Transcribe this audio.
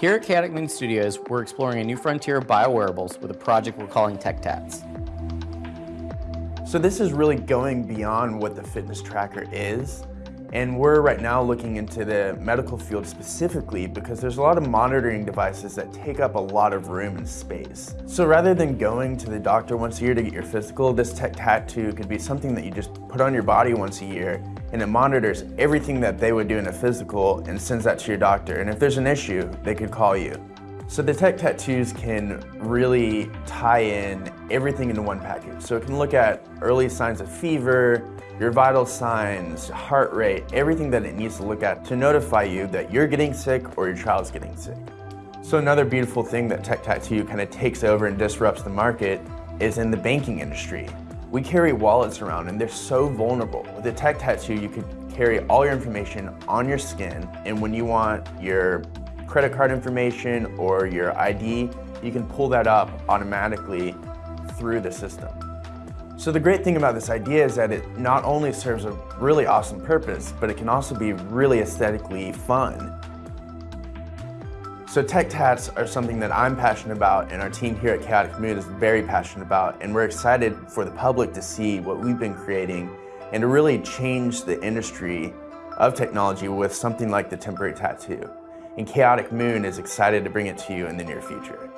Here at Moon Studios, we're exploring a new frontier of biowearables with a project we're calling Tech Tats. So this is really going beyond what the fitness tracker is. And we're right now looking into the medical field specifically because there's a lot of monitoring devices that take up a lot of room and space. So rather than going to the doctor once a year to get your physical, this Tech Tattoo could be something that you just put on your body once a year and it monitors everything that they would do in a physical and sends that to your doctor. And if there's an issue, they could call you. So the Tech Tattoos can really tie in everything into one package. So it can look at early signs of fever, your vital signs, heart rate, everything that it needs to look at to notify you that you're getting sick or your child's getting sick. So another beautiful thing that Tech Tattoo kind of takes over and disrupts the market is in the banking industry. We carry wallets around and they're so vulnerable. With a Tech Tattoo, you could carry all your information on your skin and when you want your credit card information or your ID, you can pull that up automatically through the system. So the great thing about this idea is that it not only serves a really awesome purpose, but it can also be really aesthetically fun. So tech tats are something that I'm passionate about and our team here at Chaotic Moon is very passionate about and we're excited for the public to see what we've been creating and to really change the industry of technology with something like the temporary tattoo. And Chaotic Moon is excited to bring it to you in the near future.